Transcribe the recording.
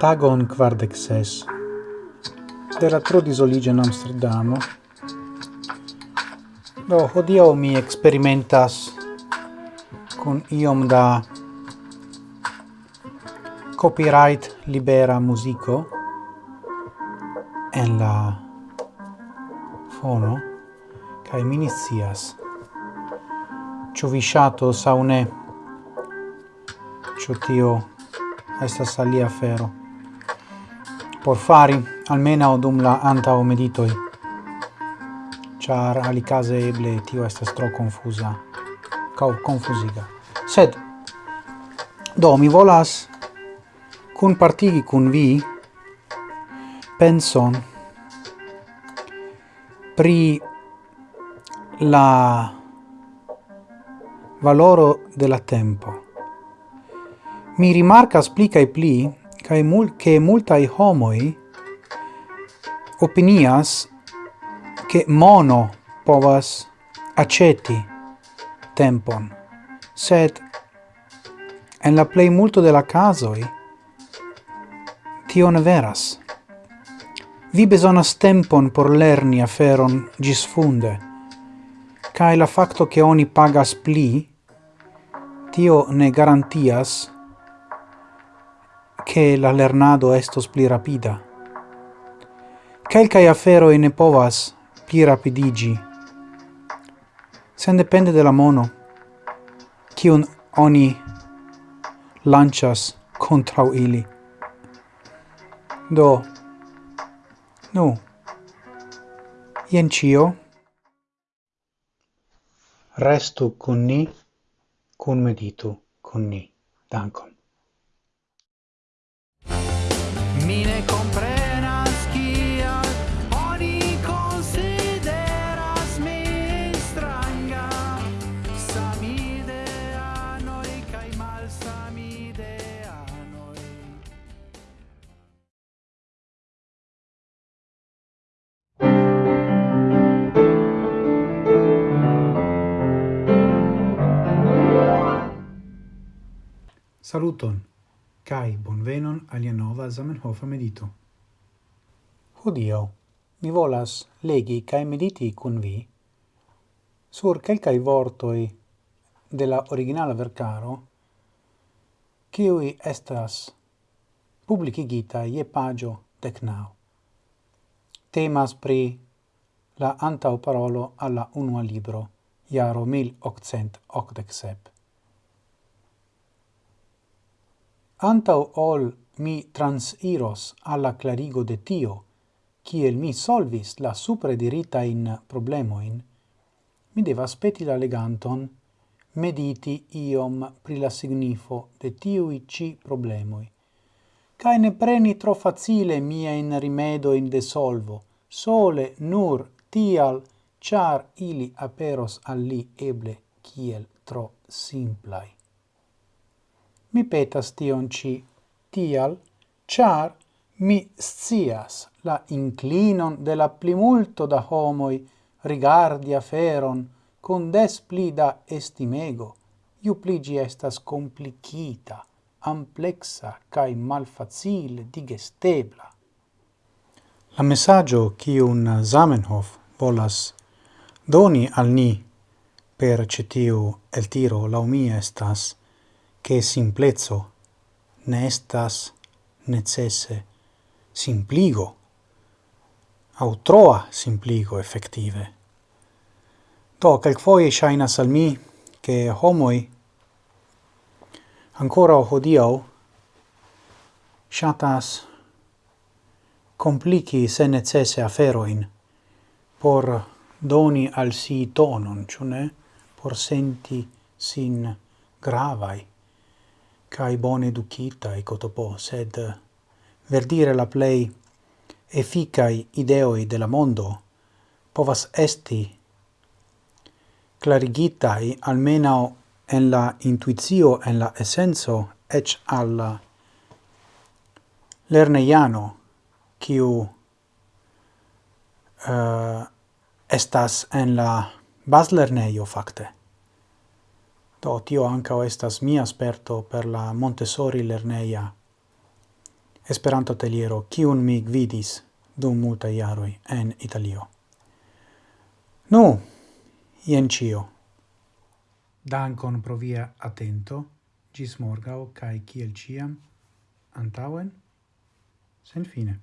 Tagon quardec ses de la trodisoliĝo en Amsterdamo. Do hodio mi experimentas con iom da copyright libera musico en la fono kai minicias ne ĉu vi ŝatos aŭ ne? Ĉu tio estas alia afero? Por fari almenaŭ dum la antaŭ meditoj. Ĉar alikaze eble tio estas tro konfuza cau konfuziga. Sed do mi volas kunpartigi kun vi penson pri la valoro de la tempo. Mi rimarcas pli cae pli cae mul che multae homoi opinias che mono povas aceti tempon, sed en la plei multo de la casoi tio ne veras vi besonas tempon por lerni aferon gis funde, cae la facto che oni pagas pli, tio ne garantias che la lernado estos pli rapida. Quelcae aferoi ne povas pli rapidigi, sen depende de la mono, cion oni lancias contrau ili. Do, Nu, jen cio. Restu kun ni, kun meditu kun ni. Dankon. Saluton, cae bonvenon alia nova Zamenhofa medito. Hodio, mi volas legi cae mediti cun vi sur quelcai vortoi de la originala vercaro cioi estas publicigita ie pagio decnau. Temas pri la antau parolo alla unua libro, iaro 1887. Antau ol mi transiros alla clarigo de tio, kiel mi solvis la suprediritain problemoin, mi devas peti la leganton mediti iom pri la signifo de tiui ci problemoi, cae ne preni tro facile mia in rimedo in de solvo, sole nur tial char ili aperos al li eble kiel tro simplai mi petas tion ci tial, char mi scias la inclinon de la plimulto da homoi rigardi aferon con des pli da estimego, iu pligi estas complicita, amplexa cae malfacile digestebla. La messaggio cium Zamenhof volas doni al ni per cetiu el tiro laumie estas che simplezzo ne estas necesse simpligo, au troa simpligo effettive. to quel foie shaina salmi che homoi ancora hodio shatas complici se necesse aferoin por doni al si tonon, cione, por senti sin gravai cae bone e cotopo, sed verdire la plei efficai ideoi de la mondo povas esti clarigitai almeno en la intuizio, en la essenso, ec al lerneiano, kiu uh, eh, estas en la baslerneio, facte. Do tio ancao estas mia sperto per la Montessori lerneia Esperanto teliero, kiun mi gvidis dum multa jaroj en Italio. Nu, jen cio. Dankon pro via atento, gis morgao, cae kiel ciam, antauen, sen fine.